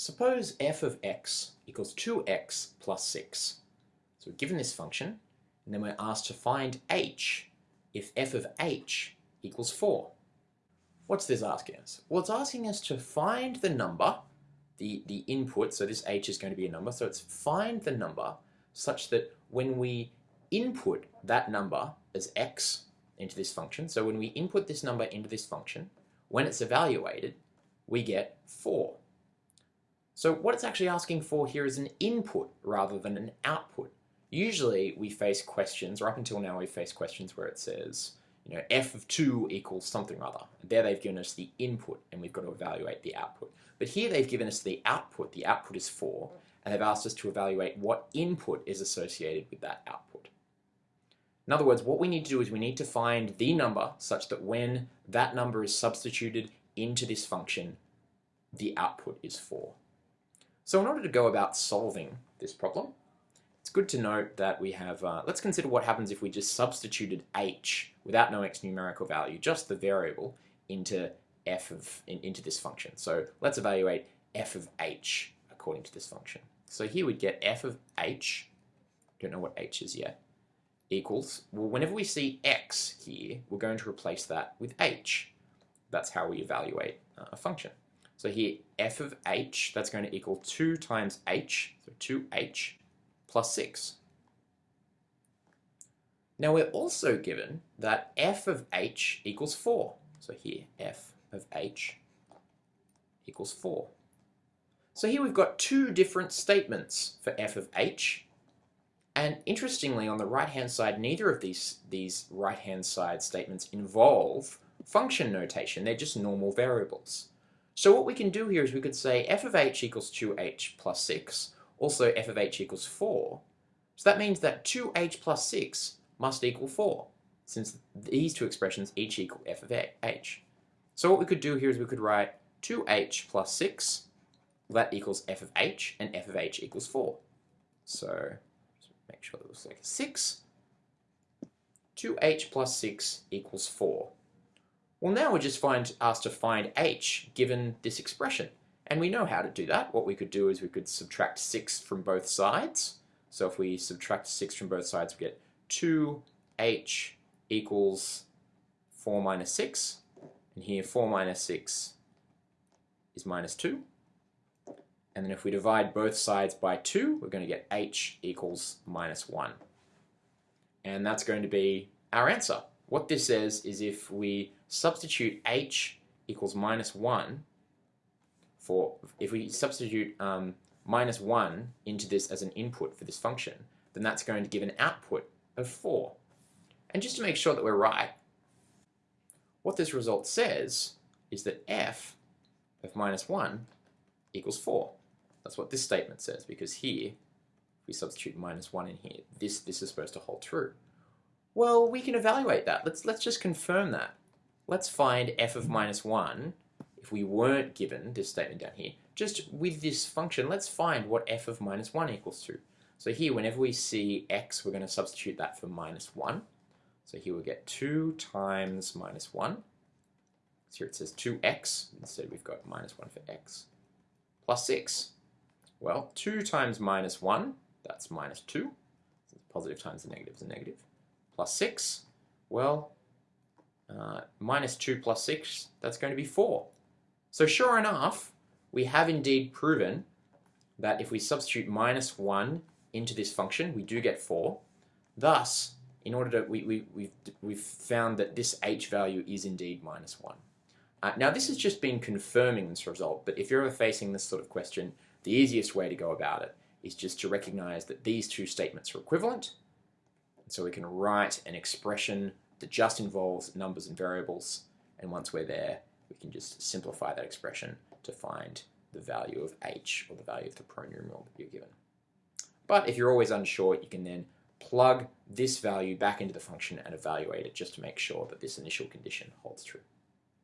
Suppose f of x equals 2x plus 6. So we're given this function, and then we're asked to find h if f of h equals 4. What's this asking us? Well, it's asking us to find the number, the, the input, so this h is going to be a number, so it's find the number such that when we input that number as x into this function, so when we input this number into this function, when it's evaluated, we get 4. So what it's actually asking for here is an input rather than an output. Usually we face questions, or up until now we face questions where it says, you know, f of 2 equals something or other. There they've given us the input and we've got to evaluate the output. But here they've given us the output, the output is 4, and they've asked us to evaluate what input is associated with that output. In other words, what we need to do is we need to find the number such that when that number is substituted into this function, the output is 4. So in order to go about solving this problem, it's good to note that we have, uh, let's consider what happens if we just substituted h without no x numerical value, just the variable, into f of, in, into this function. So let's evaluate f of h according to this function. So here we'd get f of h, don't know what h is yet, equals, well whenever we see x here, we're going to replace that with h. That's how we evaluate uh, a function. So here, f of h, that's going to equal 2 times h, so 2h plus 6. Now we're also given that f of h equals 4. So here, f of h equals 4. So here we've got two different statements for f of h. And interestingly, on the right-hand side, neither of these, these right-hand side statements involve function notation. They're just normal variables. So what we can do here is we could say f of h equals 2h plus 6, also f of h equals 4. So that means that 2h plus 6 must equal 4, since these two expressions each equal f of h. So what we could do here is we could write 2h plus 6, that equals f of h, and f of h equals 4. So make sure that looks like a 6. 2h plus 6 equals 4. Well, now we're just find, asked to find h given this expression. And we know how to do that. What we could do is we could subtract 6 from both sides. So if we subtract 6 from both sides, we get 2h equals 4 minus 6. And here 4 minus 6 is minus 2. And then if we divide both sides by 2, we're going to get h equals minus 1. And that's going to be our answer. What this says is if we substitute h equals minus 1 for, if we substitute um, minus 1 into this as an input for this function, then that's going to give an output of 4. And just to make sure that we're right, what this result says is that f of minus 1 equals 4. That's what this statement says, because here, if we substitute minus 1 in here, this, this is supposed to hold true. Well, we can evaluate that. Let's, let's just confirm that. Let's find f of minus 1, if we weren't given this statement down here. Just with this function, let's find what f of minus 1 equals to. So here, whenever we see x, we're going to substitute that for minus 1. So here we get 2 times minus 1. So here it says 2x. Instead, we've got minus 1 for x. Plus 6. Well, 2 times minus 1, that's minus 2. So Positive times the negative is a negative plus 6, well, uh, minus 2 plus 6, that's going to be 4. So sure enough, we have indeed proven that if we substitute minus 1 into this function, we do get 4. Thus, in order to, we, we, we've, we've found that this h value is indeed minus 1. Uh, now this has just been confirming this result, but if you're ever facing this sort of question, the easiest way to go about it is just to recognize that these two statements are equivalent, so we can write an expression that just involves numbers and variables. And once we're there, we can just simplify that expression to find the value of h, or the value of the pronumeral that you're given. But if you're always unsure, you can then plug this value back into the function and evaluate it just to make sure that this initial condition holds true.